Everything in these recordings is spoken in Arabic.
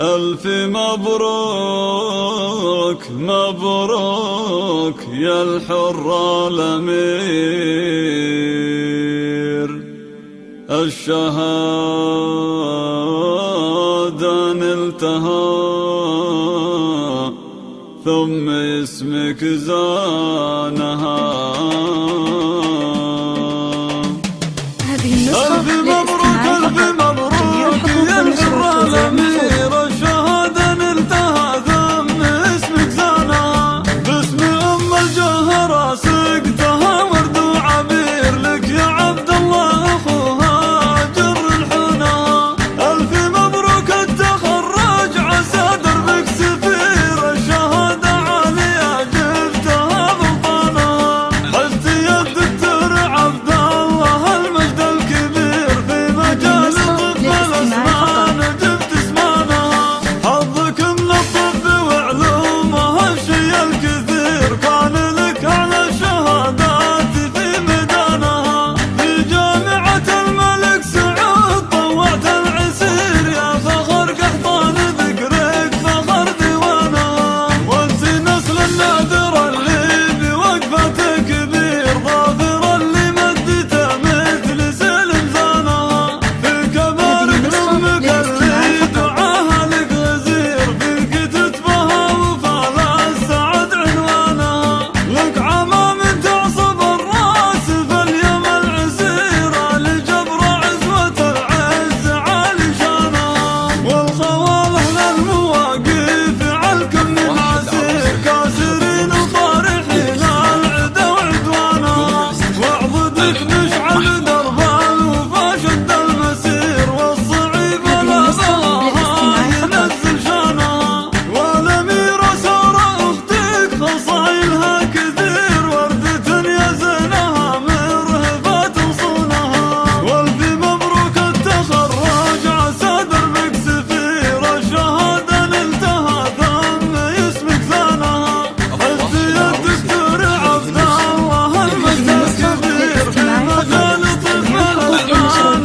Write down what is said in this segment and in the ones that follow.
ألف مبروك مبروك يا الحر الأمير. الشهادة نلتها ثم اسمك زانها. Yorganı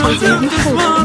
我决定后悔